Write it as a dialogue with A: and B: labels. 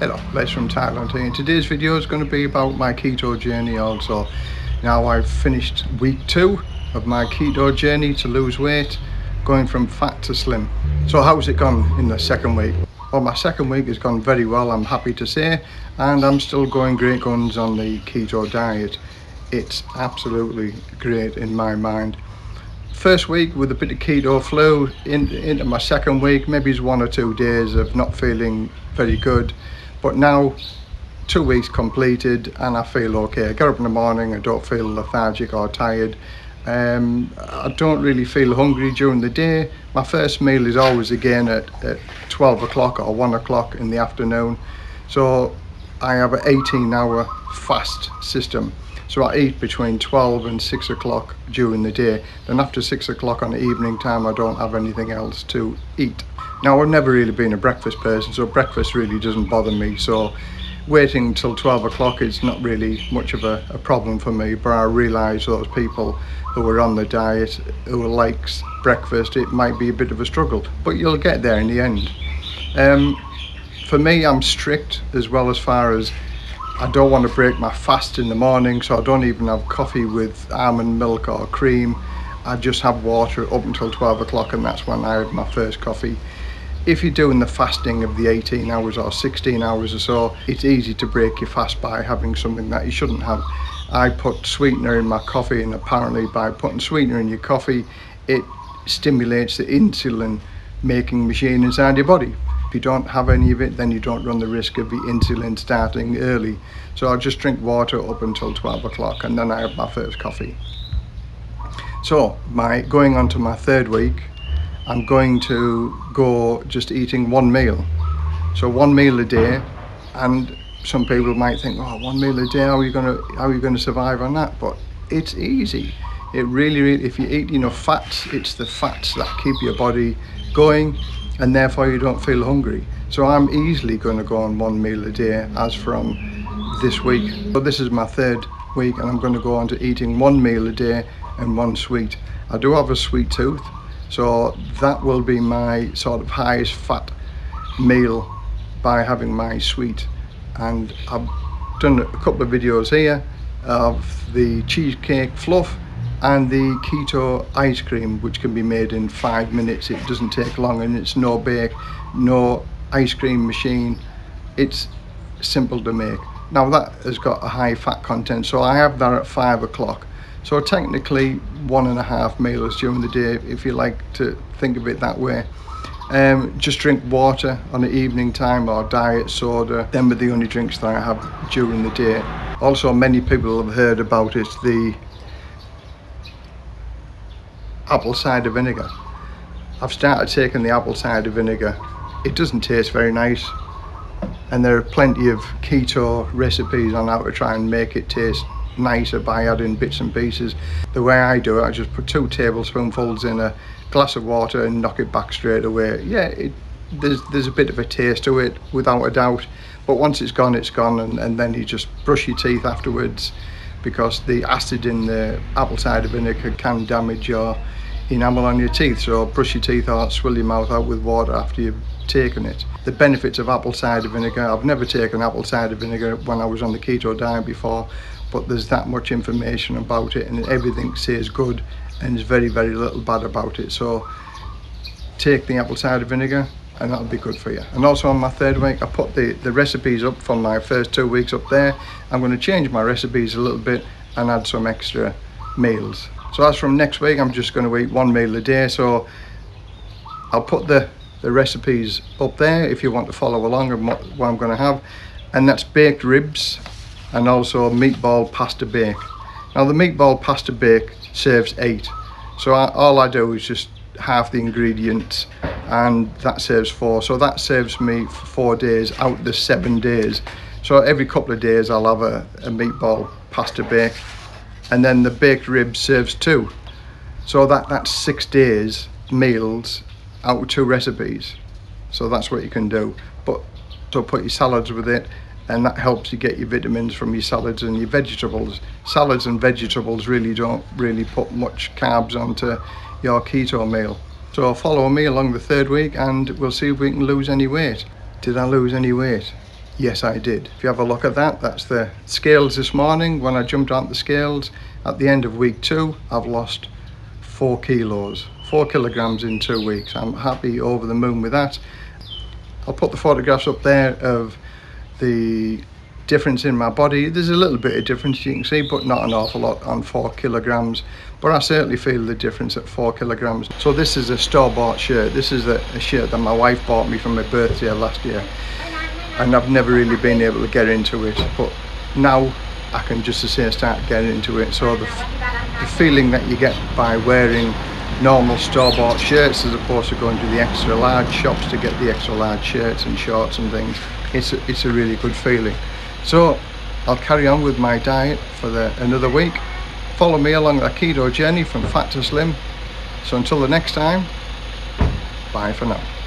A: Les from Thailand here and today's video is going to be about my keto journey also. Now I've finished week two of my keto journey to lose weight going from fat to slim. So how's it gone in the second week? Well my second week has gone very well I'm happy to say and I'm still going great guns on the keto diet. It's absolutely great in my mind first week with a bit of keto flu in, into my second week maybe it's one or two days of not feeling very good but now two weeks completed and I feel okay. I get up in the morning I don't feel lethargic or tired. Um, I don't really feel hungry during the day. My first meal is always again at, at 12 o'clock or 1 o'clock in the afternoon. So I have an 18 hour fast system. So I eat between 12 and 6 o'clock during the day. Then after 6 o'clock on the evening time, I don't have anything else to eat. Now, I've never really been a breakfast person, so breakfast really doesn't bother me. So waiting till 12 o'clock is not really much of a, a, problem for me but I realise those people who are on the diet who likes breakfast it might be a bit of a struggle but you'll get there in the end. Um, for me I'm strict as well as far as I don't want to break my fast in the morning so I don't even have coffee with almond milk or cream. I just have water up until 12 o'clock and that's when I have my first coffee if you're doing the fasting of the 18 hours or 16 hours or so it's easy to break your fast by having something that you shouldn't have I put sweetener in my coffee and apparently by putting sweetener in your coffee it stimulates the insulin making machine inside your body if you don't have any of it, then you don't run the risk of the insulin starting early. So I just drink water up until 12 o'clock and then I have my first coffee. So my going on to my third week, I'm going to go just eating one meal. So one meal a day and some people might think, oh, one meal a day, how are you gonna how are you gonna survive on that? But it's easy. It really, really if you eat enough fats, it's the fats that keep your body going and therefore you don't feel hungry. So I'm easily going to go on one meal a day as from this week. So this is my third week and I'm going to go on to eating one meal a day and one sweet. I do have a sweet tooth so that will be my sort of highest fat meal by having my sweet. And I've done a couple of videos here of the cheesecake fluff and the keto ice cream which can be made in five minutes. It doesn't take long and it's no bake no ice cream machine. It's simple to make. Now that has got a high fat content so I have that at five o'clock so technically one and a half meals during the day if you like to think of it that way um, just drink water on the evening time or diet soda them are the only drinks that I have during the day also many people have heard about it the apple cider vinegar. I've started taking the apple cider vinegar. It doesn't taste very nice and there are plenty of keto recipes on how to try and make it taste nicer by adding bits and pieces. The way I do it, I just put two tablespoonfuls in a glass of water and knock it back straight away. Yeah, it, there's, there's a bit of a taste to it without a doubt, but once it's gone, it's gone and, and then you just brush your teeth afterwards because the acid in the apple cider vinegar can damage your enamel on your teeth so brush your teeth out swill your mouth out with water after you've taken it. The benefits of apple cider vinegar i've never taken apple cider vinegar when i was on the keto diet before but there's that much information about it and everything says good and there's very very little bad about it. So take the apple cider vinegar and that'll be good for you. And also on my third week i put the the recipes up from my first two weeks up there. I'm going to change my recipes a little bit and add some extra meals. So as from next week I'm just going to eat one meal a day. So I'll put the the recipes up there if you want to follow along and what, what I'm going to have. And that's baked ribs and also meatball pasta bake. Now the meatball pasta bake serves eight. So I, all I do is just half the ingredients and that serves four. So that serves me for four days out the seven days. So every couple of days I'll have a, a meatball pasta bake. And then the baked ribs serves two. So that that's six days meals out two recipes. So that's what you can do. But so put your salads with it and that helps you get your vitamins from your salads and your vegetables. Salads and vegetables really don't really put much carbs onto your keto meal. So follow me along the third week and we'll see if we can lose any weight. Did I lose any weight? Yes, I did. If you have a look at that, that's the scales this morning. When I jumped on the scales at the end of week two, I've lost four kilos, four kilograms in two weeks. I'm happy over the moon with that. I'll put the photographs up there of the difference in my body. There's a little bit of difference you can see, but not an awful lot on four kilograms. But I certainly feel the difference at four kilograms. So this is a store-bought shirt. This is a, a shirt that my wife bought me for my birthday last year. And I've never really been able to get into it. But now I can just as say start getting into it. So the, the feeling that you get by wearing normal store-bought shirts as opposed to going to the extra large shops to get the extra large shirts and shorts and things. It's a, it's a really good feeling. So I'll carry on with my diet for the another week. Follow me along the keto journey from fat to slim. So until the next time bye for now